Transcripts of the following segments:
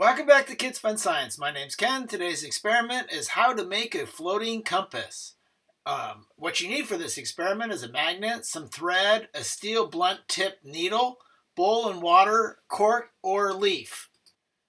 Welcome back to Kids Fun Science. My name's Ken. Today's experiment is how to make a floating compass. Um, what you need for this experiment is a magnet, some thread, a steel blunt tip needle, bowl and water, cork, or leaf.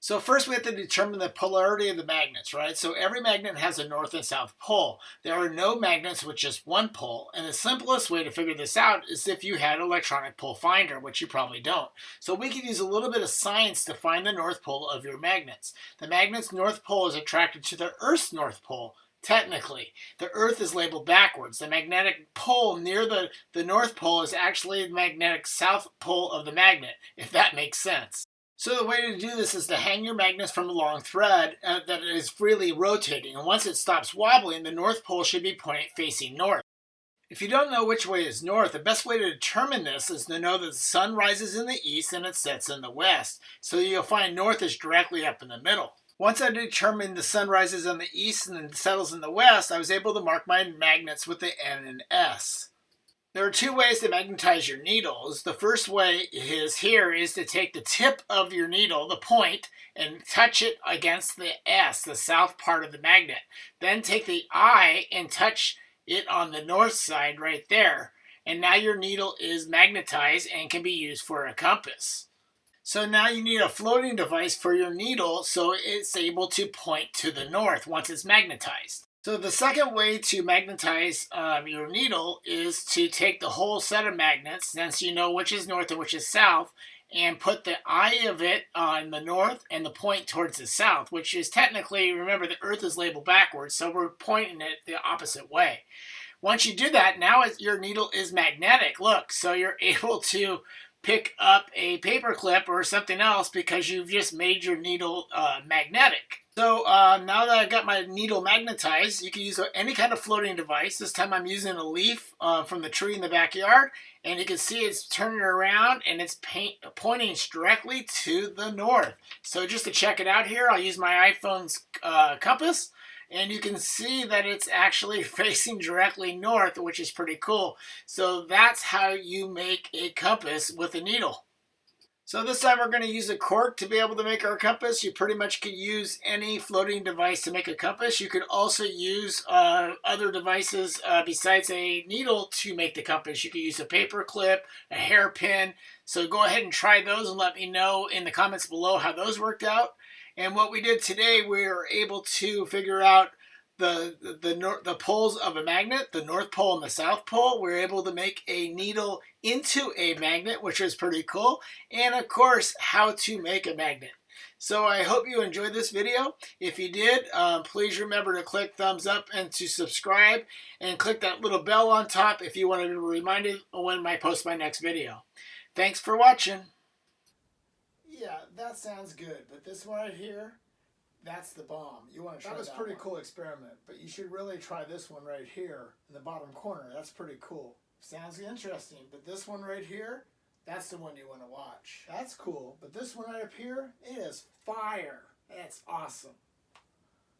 So first we have to determine the polarity of the magnets, right? So every magnet has a north and south pole. There are no magnets with just one pole, and the simplest way to figure this out is if you had an electronic pole finder, which you probably don't. So we can use a little bit of science to find the north pole of your magnets. The magnet's north pole is attracted to the Earth's north pole, technically. The Earth is labeled backwards. The magnetic pole near the, the North Pole is actually the magnetic south pole of the magnet, if that makes sense. So the way to do this is to hang your magnets from a long thread uh, that is freely rotating. And once it stops wobbling, the North Pole should be pointing facing north. If you don't know which way is north, the best way to determine this is to know that the sun rises in the east and it sets in the west. So you'll find north is directly up in the middle. Once I determined the sun rises in the east and then settles in the west, I was able to mark my magnets with the N and S. There are two ways to magnetize your needles. The first way is here is to take the tip of your needle, the point, and touch it against the S, the south part of the magnet. Then take the eye and touch it on the north side right there. And now your needle is magnetized and can be used for a compass. So now you need a floating device for your needle so it's able to point to the north once it's magnetized. So the second way to magnetize um, your needle is to take the whole set of magnets, since you know which is north and which is south, and put the eye of it on the north and the point towards the south, which is technically, remember the earth is labeled backwards, so we're pointing it the opposite way. Once you do that, now your needle is magnetic. Look, so you're able to pick up a paper clip or something else because you've just made your needle uh, magnetic. So uh, now that I've got my needle magnetized, you can use any kind of floating device. This time I'm using a leaf uh, from the tree in the backyard. And you can see it's turning around and it's paint, pointing directly to the north. So just to check it out here, I'll use my iPhone's uh, compass and you can see that it's actually facing directly north, which is pretty cool. So that's how you make a compass with a needle. So this time we're going to use a cork to be able to make our compass. You pretty much can use any floating device to make a compass. You could also use uh, other devices uh, besides a needle to make the compass. You could use a paper clip, a hairpin. So go ahead and try those and let me know in the comments below how those worked out. And what we did today, we were able to figure out the the, the poles of a magnet, the north pole and the south pole. We are able to make a needle into a magnet, which is pretty cool. And of course, how to make a magnet. So I hope you enjoyed this video. If you did, um, please remember to click thumbs up and to subscribe and click that little bell on top if you want to be reminded when I post my next video. Thanks for watching yeah, that sounds good. But this one right here, that's the bomb. You want to try that? was that pretty one. cool experiment, but you should really try this one right here in the bottom corner. That's pretty cool. Sounds interesting, but this one right here, that's the one you want to watch. That's cool, but this one right up here, it is fire. That's awesome.